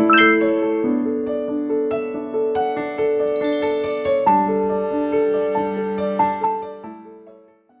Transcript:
Música